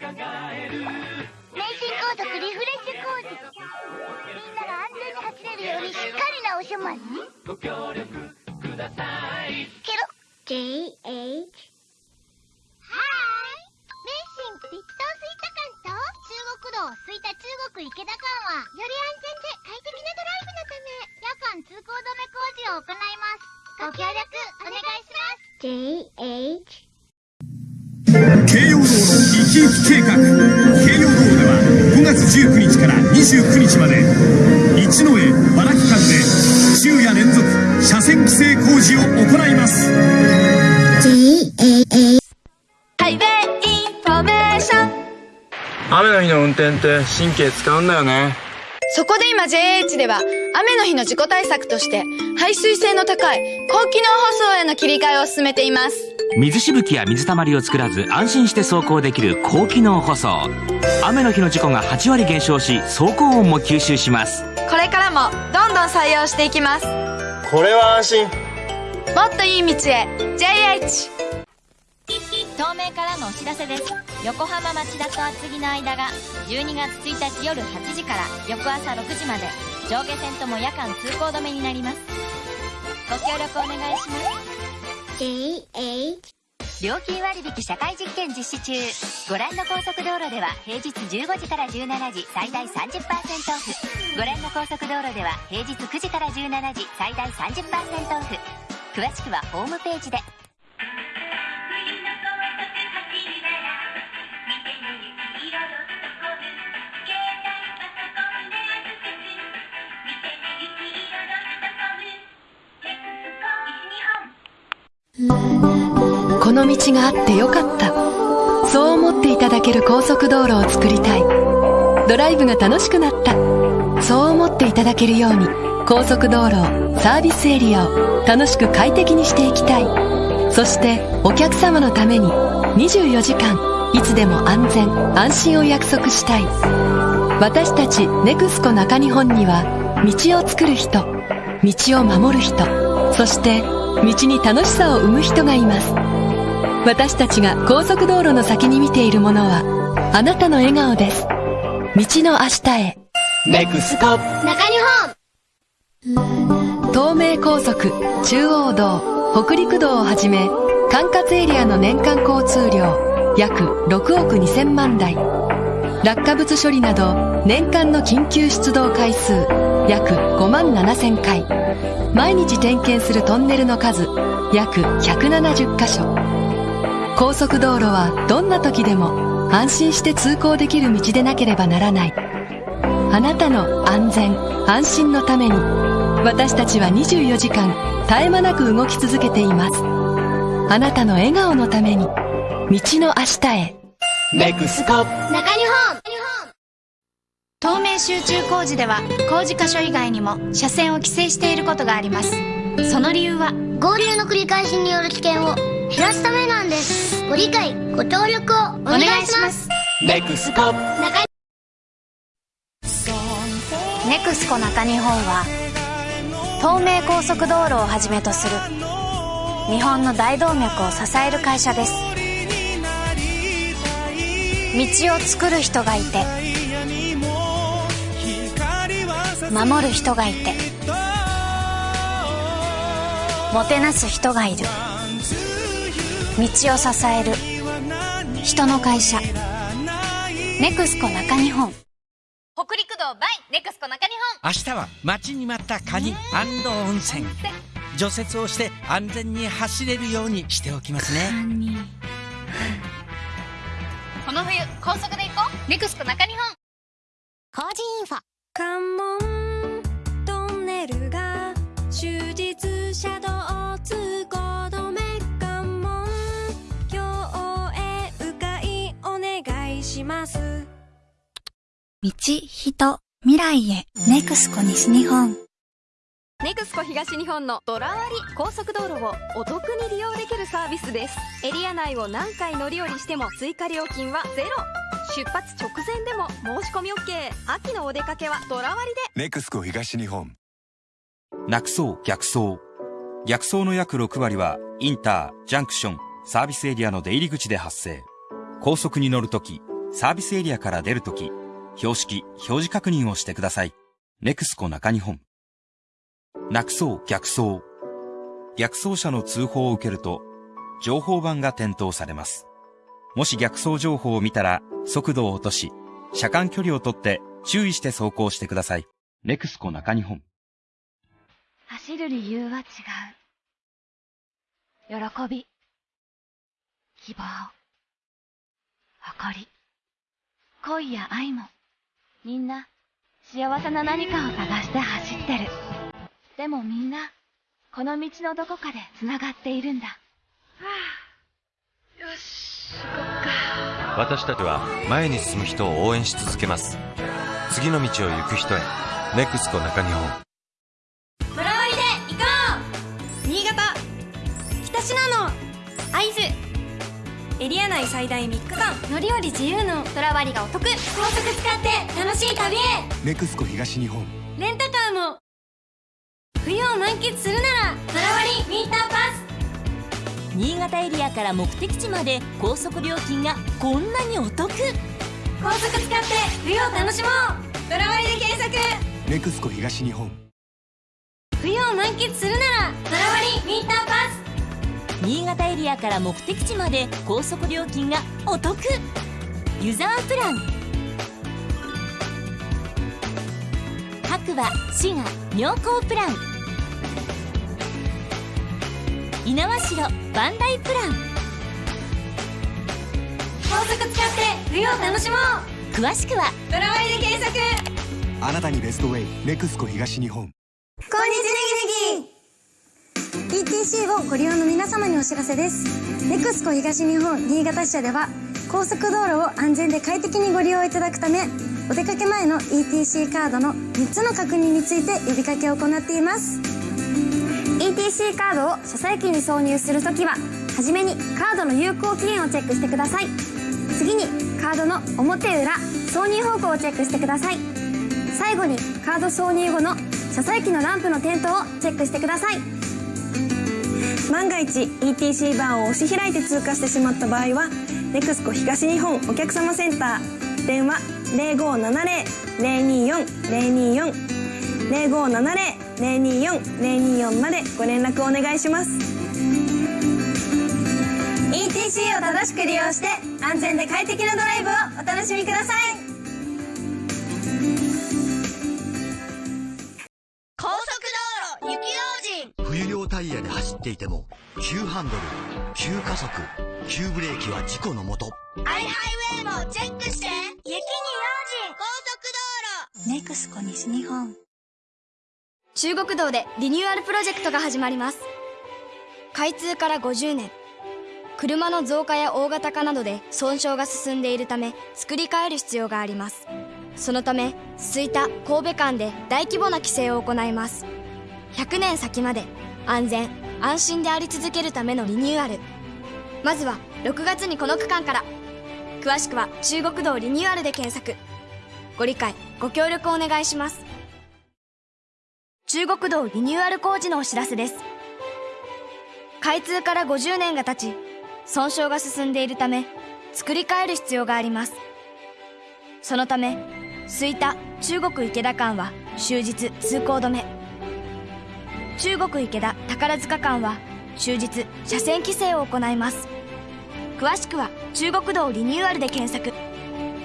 高速リフレッシュ工事みんなが安全に走れるようにしっかり直しますご協力くださいケロ JH はーいメンシンビットスイタ館と中国道吹田中国池田間はより安全で快適なドライブのため夜間通行止め工事を行いますご協力お願いします。JH 生き生き計画。京葉道では5月19日から29日まで一之江原木間で昼夜連続車線規制工事を行います Highway Information 雨の日の運転って神経使うんだよねそこで今 JH では雨の日の事故対策として排水性の高い高機能舗装への切り替えを進めています水しぶきや水たまりを作らず安心して走行できる高機能舗装。雨の日の事故が8割減少し走行音も吸収します。これからもどんどん採用していきます。これは安心。もっといい道へ。JH 東名からのお知らせです。横浜町田と厚木の間が12月1日夜8時から翌朝6時まで。上下線とも夜間通行止めになります。ご協力お願いします料金割引社会実験実施中。ご覧の高速道路では平日15時から17時最大30%オフ。ご覧の高速道路では平日9時から17時最大30%オフ。詳しくはホームページで。この道があってよかった。そう思っていただける高速道路を作りたい。ドライブが楽しくなった。そう思っていただけるように高速道路をサービスエリアを楽しく快適にしていきたい。そしてお客様のために24時間いつでも安全安心を約束したい。私たちネクスコ中日本には道を作る人道を守る人そして道に楽しさを生む人がいます。私たちが高速道路の先に見ているものはあなたの笑顔です。道の明日へ。ネクスコ中日本。東名高速中央道。北陸道をはじめ管轄エリアの年間交通量約6億2000万台落下物処理など年間の緊急出動回数約5万7000回。毎日点検するトンネルの数約170箇所。高速道路はどんな時でも安心して通行できる道でなければならない。あなたの安全安心のために私たちは24時間絶え間なく動き続けています。あなたの笑顔のために道の明日へ。ネクスコ中日本。東名集中工事では工事箇所以外にも車線を規制していることがあります。その理由は？合流の繰り返しによる危険を減らすためなんです。ご理解ご協力をお願いします。ネクスコ中ネクスコ中日本は東名高速道路をはじめとする日本の大動脈を支える会社です道を作る人がいて守る人がいてもてなす人がいる。道を支える人の会社。ネクスコ中日本。北陸道 by ネクスコ中日本。明日は待ちに待ったカニ温泉。除雪をして安全に走れるようにしておきますねこの冬高速で行こう。ネクスコ中日本。工事インフォ。関門トンネルが終日車道通行止め関門。今日へ迂回お願いします。道、人、未来へ。ネクスコ西日本。ネクスコ東日本のドラ割り高速道路をお得に利用できるサービスです。エリア内を何回乗り降りしても追加料金はゼロ。出発直前でも申し込み OK 秋のお出かけはドラ割りで。ネクスコ東日本。なくそう逆走逆走の約6割はインタージャンクションサービスエリアの出入り口で発生。高速に乗るときサービスエリアから出るとき、標識、表示確認をしてください。ネクスコ中日本。なくそう逆走。逆走車の通報を受けると、情報板が点灯されます。もし逆走情報を見たら、速度を落とし、車間距離をとって注意して走行してください。ネクスコ中日本。走る理由は違う。喜び、希望、誇り、恋や愛も、みんな幸せな何かを探して走ってる。でもみんな、この道のどこかで繋がっているんだ。よし、行こっか。私たちは前に進む人を応援し続けます。次の道を行く人へ。ネクスコ中日本。トラ割りで行こう。新潟。北信濃。会津。エリア内最大3日間。乗り降り自由の。トラ割りがお得。高速使って楽しい旅へ。ネクスコ東日本。レンタカーも冬を満喫するならトラ割りウィンターパス。新潟エリアから目的地まで高速料金がこんなにお得。高速使って冬を楽しもう。トラ割りで検索。ネクスコ東日本。冬を満喫するならトラ割りウィンターパス。新潟エリアから目的地まで高速料金がお得。ユザープラン。白馬滋賀妙高プラン猪苗代バンダイプラン。高速使って冬を楽しもう。詳しくは。トラ割りで検索。あなたにベストウェイネクスコ東日本。こんにちはネギネギ。ETC をご利用の皆様にお知らせです。ネクスコ東日本新潟支社では高速道路を安全で快適にご利用いただくためお出かけ前の ETC カードの3つの確認について呼びかけを行っています ETC カードを車載機に挿入するときははじめにカードの有効期限をチェックしてください。次にカードの表裏挿入方向をチェックしてください。最後にカード挿入後の車載機のランプの点灯をチェックしてください。万が一 ETC バーを押し開いて通過してしまった場合はネクスコ東日本お客様センター電話0570-024-024 0570-024-024までご連絡お願いします。ETC を正しく利用して安全で快適なドライブをお楽しみください。高速道路雪用心冬用タイヤで走っていても急ハンドル急加速急ブレーキは事故のもと。アイハイウェイもチェックして雪に用心高速道路。ネクスコ西日本中国道でリニューアルプロジェクトが始まります。開通から50年。車の増加や大型化などで損傷が進んでいるため作り変える必要があります。そのため吹田神戸間で大規模な規制を行います。100年先まで安全安心であり続けるためのリニューアル。まずは6月にこの区間から。詳しくは中国道リニューアルで検索。ご理解ご協力お願いします。中国道リニューアル工事のお知らせです。開通から50年が経ち損傷が進んでいるため作り変える必要があります。そのため吹田中国池田間は終日通行止め。中国池田宝塚間は終日車線規制を行います。詳しくは中国道リニューアルで検索。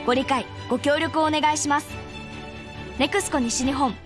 ご理解ご協力をお願いします。ネクスコ西日本。